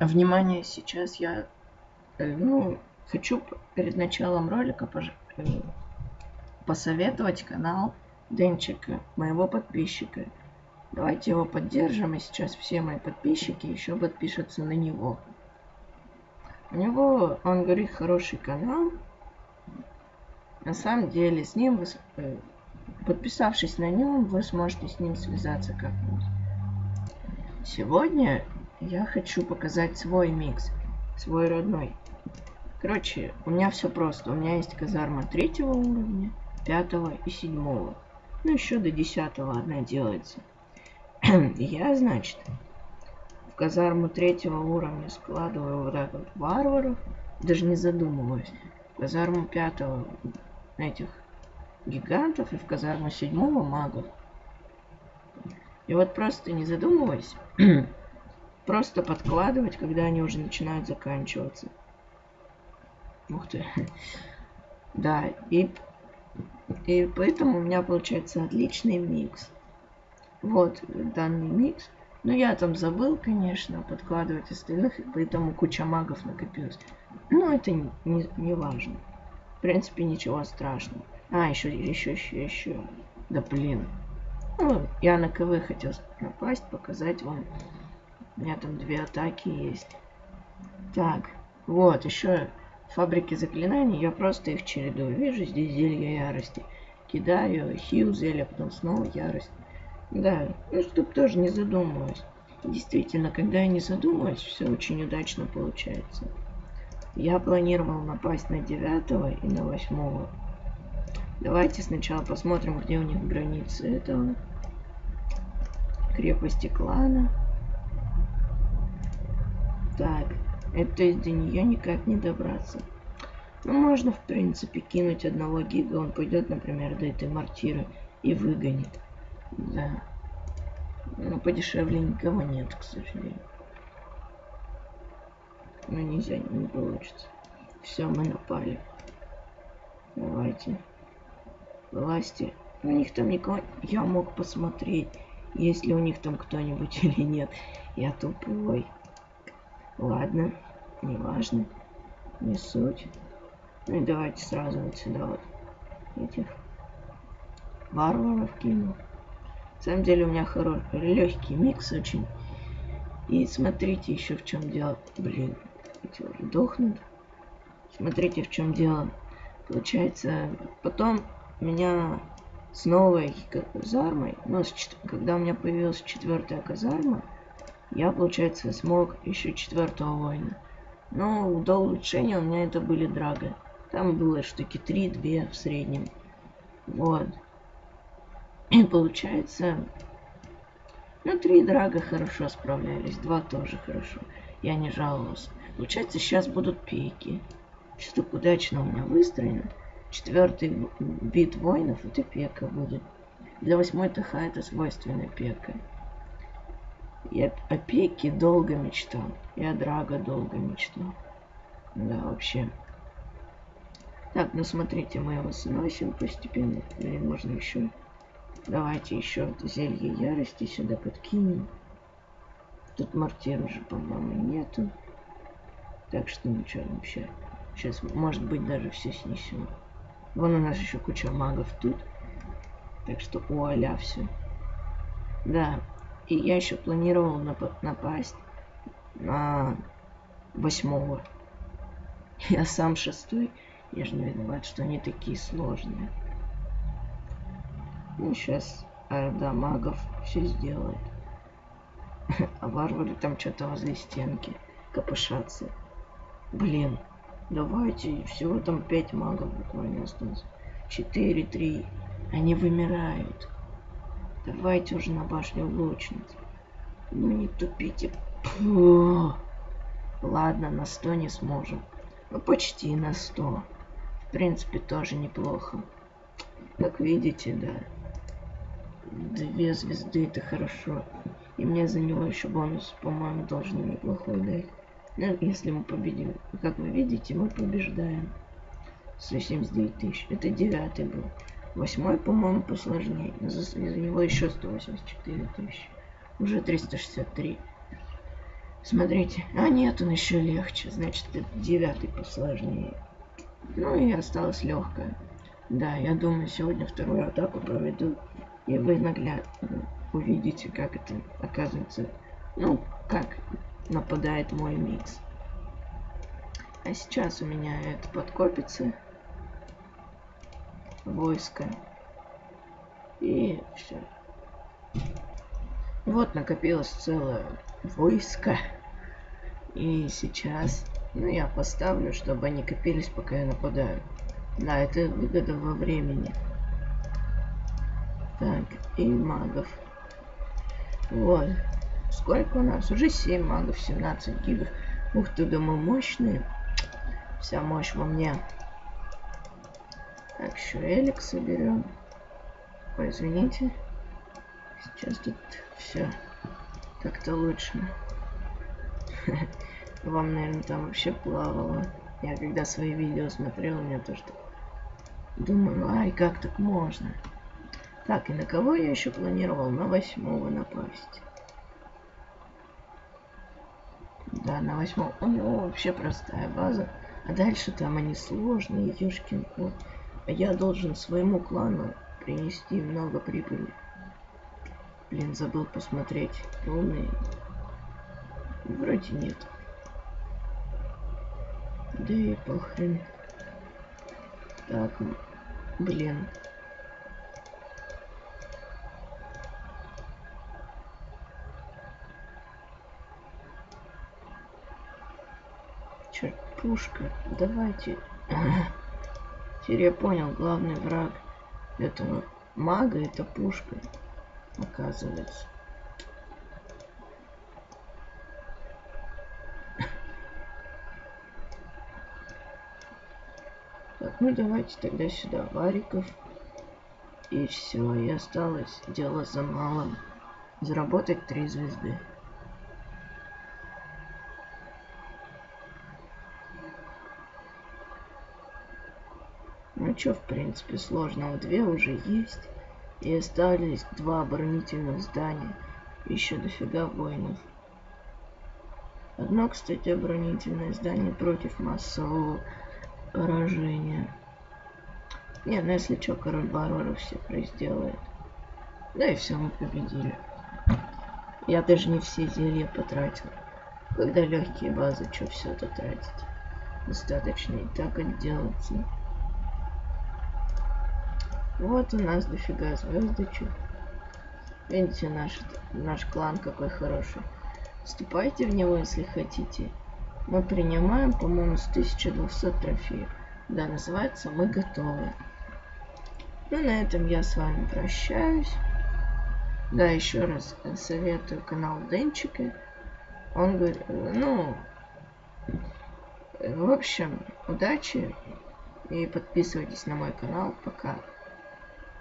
Внимание, сейчас я, э, ну, хочу перед началом ролика пож... э, посоветовать канал Денчика, моего подписчика. Давайте его поддержим, и сейчас все мои подписчики еще подпишутся на него. У него, он говорит, хороший канал. На самом деле, с ним, вы, э, подписавшись на нем, вы сможете с ним связаться как-нибудь. Сегодня я хочу показать свой микс, свой родной. Короче, у меня все просто. У меня есть казарма третьего уровня, пятого и седьмого. Ну, еще до десятого одна делается. я, значит, в казарму третьего уровня складываю вот так вот варваров, даже не задумываюсь. В казарму пятого этих гигантов и в казарму седьмого магов. И вот просто не задумываясь, просто подкладывать, когда они уже начинают заканчиваться. Ух ты. Да, и, и поэтому у меня получается отличный микс. Вот данный микс. Но я там забыл, конечно, подкладывать остальных, и поэтому куча магов накопилась. Но это не, не, не важно. В принципе, ничего страшного. А, еще, еще, еще, еще. Да блин. Ну, я на КВ хотел напасть, показать вам. У меня там две атаки есть. Так, вот, еще фабрики заклинаний. Я просто их чередую. Вижу, здесь зелье ярости. Кидаю, хил зелье, потом снова ярость. Да, ну, чтоб тоже не задумываюсь. Действительно, когда я не задумываюсь, все очень удачно получается. Я планировал напасть на девятого и на восьмого. Давайте сначала посмотрим, где у них границы этого. Крепости клана. Так, это из до нее никак не добраться. Ну, можно, в принципе, кинуть одного гига, он пойдет, например, до этой мортиры и выгонит. Да. Но подешевле никого нет, к сожалению. Ну, нельзя, не получится. Все, мы напали. Давайте власти. У них там никого... Я мог посмотреть, есть ли у них там кто-нибудь или нет. Я тупой. Ладно, не важно. Не суть. Ну и давайте сразу вот сюда вот этих варваров кину. На самом деле у меня хороший, легкий микс очень. И смотрите еще в чем дело. Блин, эти уже дохнут. Смотрите в чем дело. Получается, потом меня с новой казармой, ну, с, когда у меня появилась четвертая казарма, я, получается, смог еще четвертого воина. Но до улучшения у меня это были драга. Там было штуки 3-2 в среднем. Вот. И получается... Ну, три драга хорошо справлялись, два тоже хорошо. Я не жаловался. Получается, сейчас будут пейки. Что так удачно у меня выстроено. Четвертый вид воинов это пека будет. Для восьмой ТХ это свойственно пека. Я о пеке долго мечтал. И о Драго долго мечтал. Да, вообще. Так, ну смотрите, мы его сносим постепенно. Блин, можно еще... Давайте еще зелье ярости сюда подкинем. Тут мортир уже, по-моему, нету. Так что ничего вообще. Сейчас, может быть, даже все снесем. Вон у нас еще куча магов тут. Так что у аля все. Да. И я еще планировал нап напасть на восьмого. Я сам шестой. Я же не виноват, что они такие сложные. Ну, сейчас орда магов все сделает. А варвары там что-то возле стенки копошатся. Блин, Давайте, всего там 5 магов буквально осталось. 4, 3. Они вымирают. Давайте уже на башню лучниц. Ну не тупите. Фу. Ладно, на 100 не сможем. Ну почти на 100. В принципе, тоже неплохо. Как видите, да. Две звезды это хорошо. И мне за него еще бонус, по-моему, должны неплохой дать. Ну, если мы победим. Как вы видите, мы побеждаем. 179 тысяч. Это девятый был. Восьмой, по-моему, посложнее. За, за него еще 184 тысячи. Уже 363. Смотрите. А нет, он еще легче. Значит, девятый посложнее. Ну и осталось легкое. Да, я думаю, сегодня вторую атаку проведу. И вы наглядно увидите, как это оказывается. Ну, как нападает мой микс. А сейчас у меня это подкопится. Войско. И все. Вот накопилось целое войско. И сейчас, ну, я поставлю, чтобы они копились, пока я нападаю. Да, это выгода во времени. Так, и магов. Вот. Сколько у нас? Уже 7 магов, 17 гигов. Ух ты, мы мощные. Вся мощь во мне. Так, еще элик соберем. Ой, извините. Сейчас тут все как-то лучше. Вам, наверное, там вообще плавало. Я когда свои видео смотрел, у меня тоже так... Думаю, ай, как так можно? Так, и на кого я еще планировал? На восьмого напасть. Да, на восьмом. У него вообще простая база. А дальше там они сложные, ёшкин кот. А я должен своему клану принести много прибыли. Блин, забыл посмотреть. Умный. Вроде нет. Да и похрен. Так, блин. Черт, пушка. Давайте. Теперь я понял, главный враг этого мага это пушка оказывается. Так, ну давайте тогда сюда вариков. И все, и осталось дело за малым. Заработать три звезды. Ну что, в принципе, сложного две уже есть. И остались два оборонительных здания. Еще дофига воинов. Одно, кстати, оборонительное здание против массового поражения. Не, ну если что, король Барбара все сделает. Да и все, мы победили. Я даже не все зелья потратил. Когда легкие базы, что все это тратить? Достаточно и так отделаться. Вот у нас дофига звездочек. Видите, наш, наш клан какой хороший. Вступайте в него, если хотите. Мы принимаем, по-моему, с 1200 трофеев. Да, называется «Мы готовы». Ну, на этом я с вами прощаюсь. Да, еще раз советую канал Денчика. Он говорит, ну, в общем, удачи и подписывайтесь на мой канал. Пока.